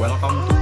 Welcome to